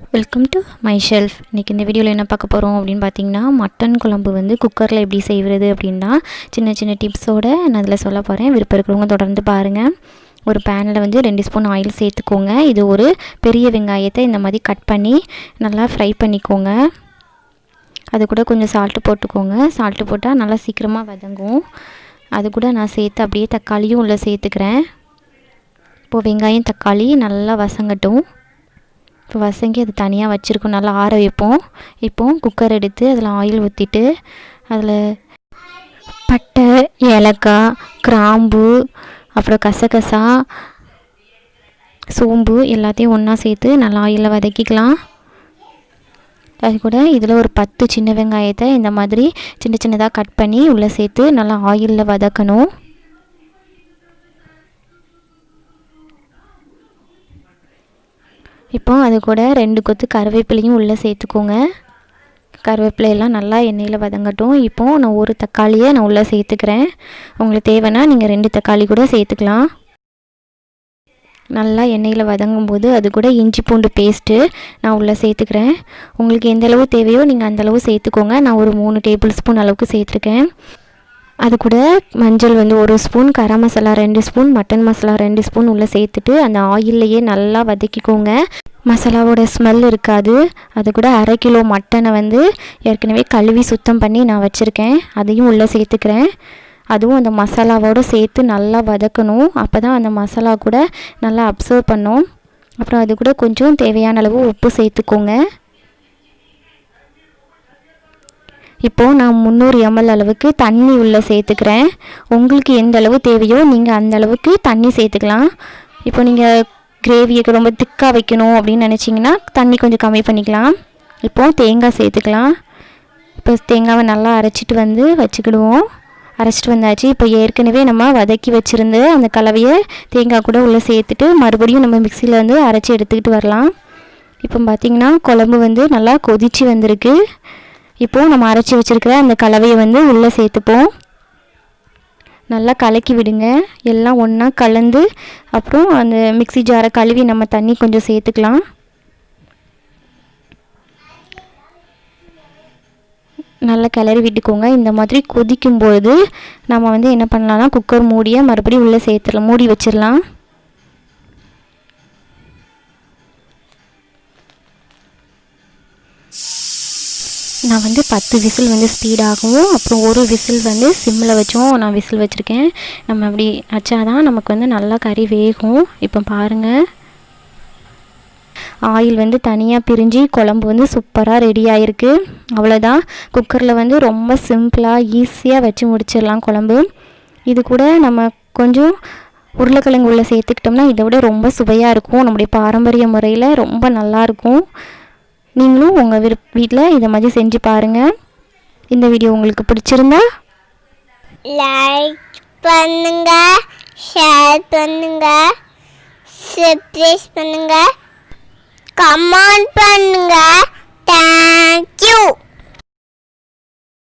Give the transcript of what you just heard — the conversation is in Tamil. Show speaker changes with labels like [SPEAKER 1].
[SPEAKER 1] வெல்கம் டு மை ஷெல்ஃப் இன்றைக்கி இந்த வீடியோவில் என்ன பார்க்க போகிறோம் அப்படின்னு பார்த்தீங்கன்னா மட்டன் குழம்பு வந்து குக்கரில் எப்படி செய்கிறது அப்படின்னா சின்ன சின்ன டிப்ஸோடு நான் அதில் சொல்ல போகிறேன் விருப்பம் இருக்கிறவங்க தொடர்ந்து பாருங்கள் ஒரு பேனில் வந்து ரெண்டு ஸ்பூன் ஆயில் சேர்த்துக்கோங்க. இது ஒரு பெரிய வெங்காயத்தை இந்த மாதிரி கட் பண்ணி நல்லா ஃப்ரை பண்ணிக்கோங்க. அது கூட கொஞ்சம் சால்ட்டு போட்டுக்கோங்க. சால்ட்டு போட்டால் நல்லா சீக்கிரமாக வதங்கும். அது கூட நான் சேர்த்து அப்படியே தக்காளியும் உள்ளே சேர்த்துக்கிறேன். இப்போது வெங்காயம் தக்காளி நல்லா வசங்கட்டும் இப்போ வசங்கி அது தனியாக வச்சுருக்கோம். நல்லா ஆற வைப்போம். இப்போ குக்கர் எடுத்து அதில் ஆயில் ஊற்றிட்டு அதில் பட்டை ஏலக்காய் கிராம்பு அப்புறம் கசகசா சோம்பு எல்லாத்தையும் ஒன்றா சேர்த்து நல்லா ஆயிலில் வதக்கிக்கலாம். அது கூட இதில் ஒரு பத்து சின்ன வெங்காயத்தை இந்த மாதிரி சின்ன சின்னதாக கட் பண்ணி உள்ளே சேர்த்து நல்லா ஆயிலில் வதக்கணும். இப்போ அது கூட ரெண்டு கொத்து கருவேப்பிலையும் உள்ளே சேர்த்துக்கோங்க. கருவேப்பிலையெல்லாம் நல்லா எண்ணெயில் வதங்கட்டும். இப்போது நான் ஒரு தக்காளியை நான் உள்ளே சேர்த்துக்கிறேன். உங்களுக்கு தேவைன்னா நீங்கள் ரெண்டு தக்காளி கூட சேர்த்துக்கலாம். நல்லா எண்ணெயில் வதங்கும் போது அது கூட இஞ்சி பூண்டு பேஸ்ட்டு நான் உள்ளே சேர்த்துக்கிறேன். உங்களுக்கு எந்தளவு தேவையோ நீங்கள் அந்தளவு சேர்த்துக்கோங்க. நான் ஒரு மூணு டேபிள் ஸ்பூன் அளவுக்கு சேர்த்துருக்கேன். அது கூட மஞ்சள் வந்து ஒரு ஸ்பூன் கரம் மசாலா ரெண்டு ஸ்பூன் மட்டன் மசாலா ரெண்டு ஸ்பூன் உள்ளே சேர்த்துட்டு அந்த ஆயில்லையே நல்லா வதக்கிக்கோங்க. மசாலாவோட ஸ்மெல் இருக்காது. அது கூட அரை கிலோ மட்டனை வந்து ஏற்கனவே கழுவி சுத்தம் பண்ணி நான் வச்சுருக்கேன். அதையும் உள்ளே சேர்த்துக்கிறேன். அதுவும் அந்த மசாலாவோடு சேர்த்து நல்லா வதக்கணும். அப்போ தான் அந்த மசாலா கூட நல்லா அப்சர்வ் பண்ணும். அப்புறம் அது கூட கொஞ்சம் தேவையான அளவு உப்பு சேர்த்துக்கோங்க. இப்போது நான் முந்நூறு எம்எல் அளவுக்கு தண்ணி உள்ளே சேர்த்துக்கிறேன். உங்களுக்கு எந்த அளவு தேவையோ நீங்கள் அந்த அளவுக்கு தண்ணி சேர்த்துக்கலாம். இப்போ நீங்கள் கிரேவியை ரொம்ப திக்காக வைக்கணும் அப்படின்னு நினச்சிங்கன்னா தண்ணி கொஞ்சம் கம்மி பண்ணிக்கலாம். இப்போது தேங்காய் சேர்த்துக்கலாம். இப்போ தேங்காவை நல்லா அரைச்சிட்டு வந்து வச்சுக்கிடுவோம். அரைச்சிட்டு வந்தாச்சு. இப்போ ஏற்கனவே நம்ம வதக்கி வச்சுருந்து அந்த கலவையை தேங்காய் கூட உள்ளே சேர்த்துட்டு மறுபடியும் நம்ம மிக்சியில் வந்து அரைச்சி எடுத்துக்கிட்டு வரலாம். இப்போ பார்த்திங்கன்னா குழம்பு வந்து நல்லா கொதித்து வந்திருக்கு. இப்போது நம்ம அரைச்சி வச்சுருக்கிற அந்த கலவையை வந்து உள்ளே சேர்த்துப்போம். நல்லா கலக்கி விடுங்க. எல்லாம் ஒன்றா கலந்து அப்புறம் அந்த மிக்சி ஜாரை கழுவி நம்ம தண்ணி கொஞ்சம் சேர்த்துக்கலாம். நல்லா கிளறி விட்டுக்கோங்க. இந்த மாதிரி கொதிக்கும்பொழுது நம்ம வந்து என்ன பண்ணலாம்னா குக்கர் மூடியை மறுபடியும் உள்ளே சேர்த்துடலாம் மூடி வச்சிடலாம் நான் வந்து பத்து விசில் வந்து ஸ்பீடாகவும் அப்புறம் ஒரு விசில் வந்து சிம்மில் வச்சும் நான் விசில் வச்சுருக்கேன். நம்ம அப்படி வச்சாதான் நமக்கு வந்து நல்லா கறி வேகும். இப்போ பாருங்கள் ஆயில் வந்து தனியாக பிரிஞ்சு குழம்பு வந்து சூப்பராக ரெடி ஆகிருக்கு அவ்வளோதான் குக்கரில் வந்து ரொம்ப சிம்பிளாக ஈஸியாக வச்சு முடிச்சிடலாம் குழம்பு. இது கூட நம்ம கொஞ்சம் உருளைக்கிழங்கு உள்ளே சேர்த்துக்கிட்டோம்னா இதை விட ரொம்ப சுவையாக இருக்கும். நம்முடைய பாரம்பரிய முறையில் ரொம்ப நல்லாயிருக்கும் நீங்களும் உங்கள் விருப் வீட்டில் இதை மாதிரி செஞ்சு பாருங்கள் இந்த வீடியோ உங்களுக்கு பிடிச்சிருந்தா
[SPEAKER 2] லைக் பண்ணுங்க ஷேர் பண்ணுங்க சப்ஸ்கிரைப் பண்ணுங்க கமெண்ட் பண்ணுங்க. தேங்க்ஸ்